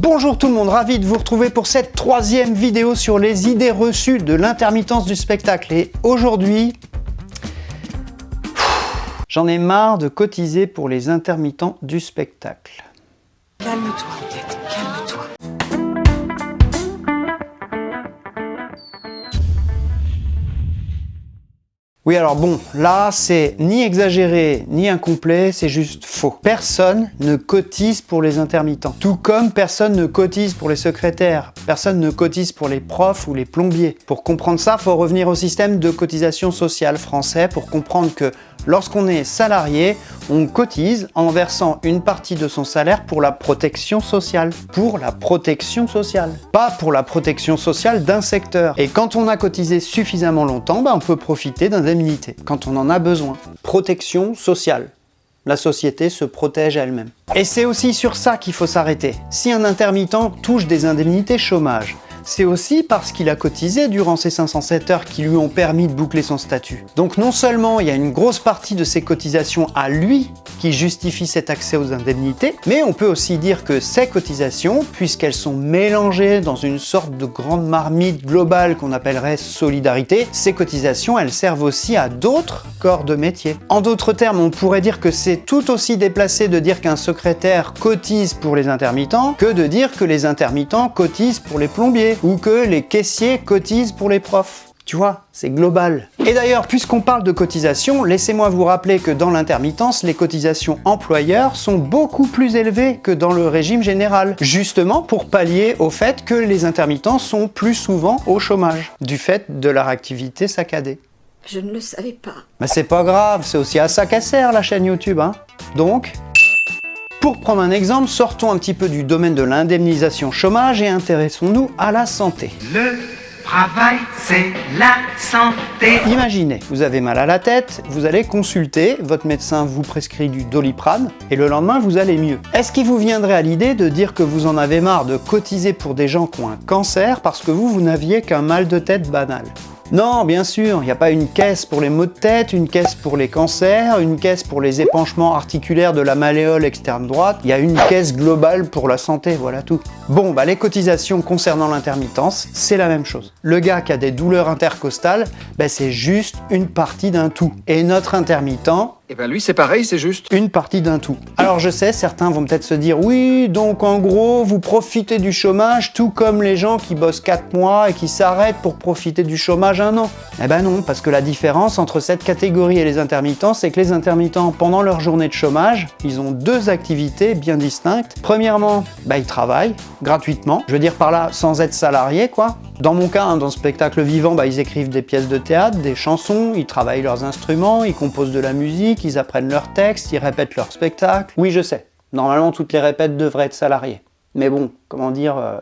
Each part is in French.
Bonjour tout le monde, ravi de vous retrouver pour cette troisième vidéo sur les idées reçues de l'intermittence du spectacle. Et aujourd'hui, j'en ai marre de cotiser pour les intermittents du spectacle. Calme-toi, Oui alors bon, là c'est ni exagéré ni incomplet, c'est juste faux. Personne ne cotise pour les intermittents. Tout comme personne ne cotise pour les secrétaires, personne ne cotise pour les profs ou les plombiers. Pour comprendre ça, faut revenir au système de cotisation sociale français pour comprendre que lorsqu'on est salarié, on cotise en versant une partie de son salaire pour la protection sociale. Pour la protection sociale. Pas pour la protection sociale d'un secteur. Et quand on a cotisé suffisamment longtemps, bah, on peut profiter quand on en a besoin. Protection sociale. La société se protège elle-même. Et c'est aussi sur ça qu'il faut s'arrêter. Si un intermittent touche des indemnités chômage, c'est aussi parce qu'il a cotisé durant ces 507 heures qui lui ont permis de boucler son statut. Donc non seulement il y a une grosse partie de ses cotisations à lui qui justifie cet accès aux indemnités, mais on peut aussi dire que ces cotisations, puisqu'elles sont mélangées dans une sorte de grande marmite globale qu'on appellerait solidarité, ces cotisations elles servent aussi à d'autres corps de métier. En d'autres termes, on pourrait dire que c'est tout aussi déplacé de dire qu'un secrétaire cotise pour les intermittents que de dire que les intermittents cotisent pour les plombiers ou que les caissiers cotisent pour les profs. Tu vois, c'est global. Et d'ailleurs, puisqu'on parle de cotisation, laissez-moi vous rappeler que dans l'intermittence, les cotisations employeurs sont beaucoup plus élevées que dans le régime général, justement pour pallier au fait que les intermittents sont plus souvent au chômage, du fait de leur activité saccadée. Je ne le savais pas. Mais c'est pas grave, c'est aussi à ça qu'elle sert la chaîne YouTube, hein. Donc, pour prendre un exemple, sortons un petit peu du domaine de l'indemnisation chômage et intéressons-nous à la santé. Le travail, c'est la santé. Imaginez, vous avez mal à la tête, vous allez consulter, votre médecin vous prescrit du doliprane et le lendemain vous allez mieux. Est-ce qu'il vous viendrait à l'idée de dire que vous en avez marre de cotiser pour des gens qui ont un cancer parce que vous, vous n'aviez qu'un mal de tête banal? Non, bien sûr, il n'y a pas une caisse pour les maux de tête, une caisse pour les cancers, une caisse pour les épanchements articulaires de la malléole externe droite, il y a une caisse globale pour la santé, voilà tout. Bon, bah les cotisations concernant l'intermittence, c'est la même chose. Le gars qui a des douleurs intercostales, bah, c'est juste une partie d'un tout. Et notre intermittent, et ben lui c'est pareil, c'est juste. une partie d'un tout. Alors je sais, certains vont peut-être se dire « Oui, donc en gros, vous profitez du chômage tout comme les gens qui bossent 4 mois et qui s'arrêtent pour profiter du chômage un an. » Eh ben non, parce que la différence entre cette catégorie et les intermittents, c'est que les intermittents, pendant leur journée de chômage, ils ont deux activités bien distinctes. Premièrement, bah, ils travaillent gratuitement, je veux dire par là sans être salariés quoi. Dans mon cas, hein, dans le spectacle vivant, bah, ils écrivent des pièces de théâtre, des chansons, ils travaillent leurs instruments, ils composent de la musique, ils apprennent leurs textes, ils répètent leur spectacle. Oui, je sais, normalement toutes les répètes devraient être salariées. Mais bon, comment dire... euh,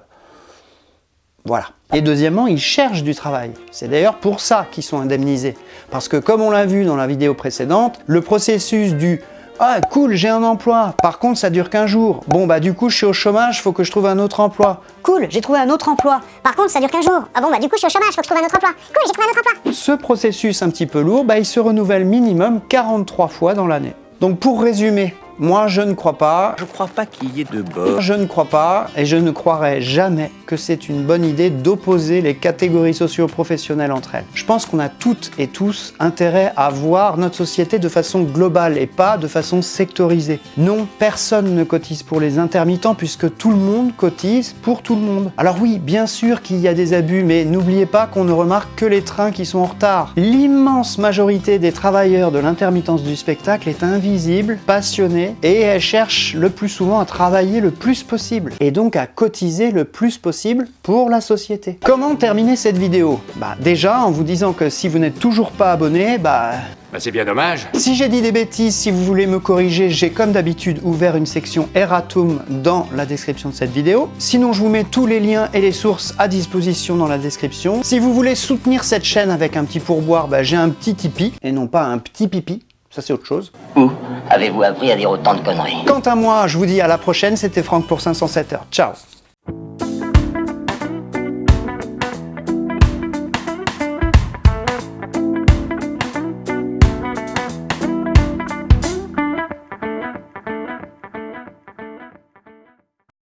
Voilà. Et deuxièmement, ils cherchent du travail. C'est d'ailleurs pour ça qu'ils sont indemnisés. Parce que comme on l'a vu dans la vidéo précédente, le processus du « Ah cool, j'ai un emploi, par contre ça dure qu'un jour. Bon bah du coup je suis au chômage, faut que je trouve un autre emploi. Cool, j'ai trouvé un autre emploi. Par contre, ça dure qu'un jour. Ah bon, bah du coup, je suis au chômage, faut que je trouve un autre emploi. Cool, j'ai trouvé un autre emploi. » Ce processus un petit peu lourd, bah, il se renouvelle minimum 43 fois dans l'année. Donc pour résumer, moi je ne crois pas, Je crois pas qu'il y ait de bord. je ne crois pas et je ne croirai jamais que c'est une bonne idée d'opposer les catégories socio-professionnelles entre elles. Je pense qu'on a toutes et tous intérêt à voir notre société de façon globale et pas de façon sectorisée. Non, personne ne cotise pour les intermittents puisque tout le monde cotise pour tout le monde. Alors oui, bien sûr qu'il y a des abus, mais n'oubliez pas qu'on ne remarque que les trains qui sont en retard. L'immense majorité des travailleurs de l'intermittence du spectacle est invisible, passionnée et elle cherche le plus souvent à travailler le plus possible et donc à cotiser le plus possible pour la société. Comment terminer cette vidéo? Bah déjà en vous disant que si vous n'êtes toujours pas abonné, bah Bah c'est bien dommage. si j'ai dit des bêtises, si vous voulez me corriger, j'ai comme d'habitude ouvert une section erratum dans la description de cette vidéo. Sinon, je vous mets tous les liens et les sources à disposition dans la description. Si vous voulez soutenir cette chaîne avec un petit pourboire, bah, j'ai un petit Tipeee, et non pas un petit pipi. Ça, c'est autre chose. Avez-vous appris à dire autant de conneries? Quant à moi, je vous dis à la prochaine. C'était Franck pour 507 heures. Ciao